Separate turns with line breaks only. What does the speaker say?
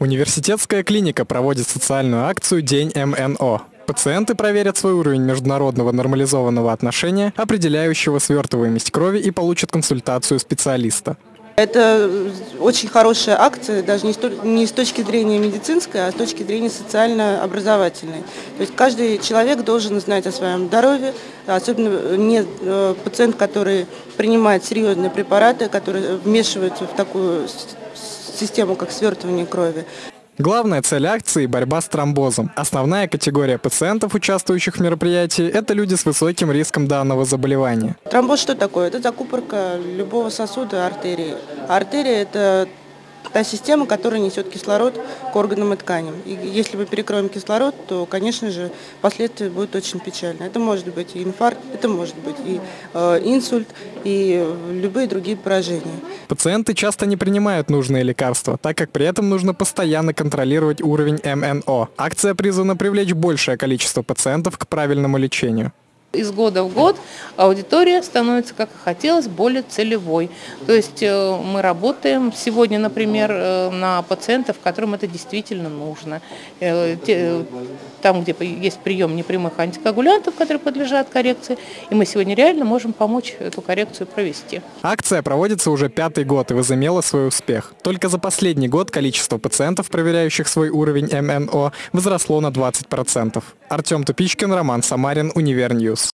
Университетская клиника проводит социальную акцию «День МНО». Пациенты проверят свой уровень международного нормализованного отношения, определяющего свертываемость крови и получат консультацию специалиста.
Это очень хорошая акция, даже не, с точки зрения медицинской, а с точки зрения социально-образовательной. То есть каждый человек должен знать о своем здоровье, особенно не э, пациент, который принимает серьезные препараты, которые вмешиваются в такую систему, как свертывание крови.
Главная цель акции – борьба с тромбозом. Основная категория пациентов, участвующих в мероприятии, это люди с высоким риском данного заболевания.
Тромбоз что такое? Это закупорка любого сосуда артерии. артерия – это та система, которая несет кислород к органам и тканям. И если мы перекроем кислород, то, конечно же, последствия будут очень печальны. Это может быть и инфаркт, это может быть и э, инсульт, и любые другие поражения.
Пациенты часто не принимают нужные лекарства, так как при этом нужно постоянно контролировать уровень МНО. Акция призвана привлечь большее количество пациентов к правильному лечению.
Из года в год аудитория становится, как и хотелось, более целевой. То есть э, мы работаем сегодня, например, э, на пациентов, которым это действительно нужно. Там, где есть прием непрямых антикоагулянтов, которые подлежат коррекции, и мы сегодня реально можем помочь эту коррекцию провести.
Акция проводится уже пятый год и возымела свой успех. Только за последний год количество пациентов, проверяющих свой уровень МНО, возросло на 20%. Артем Тупичкин, Роман Самарин, Универньюз.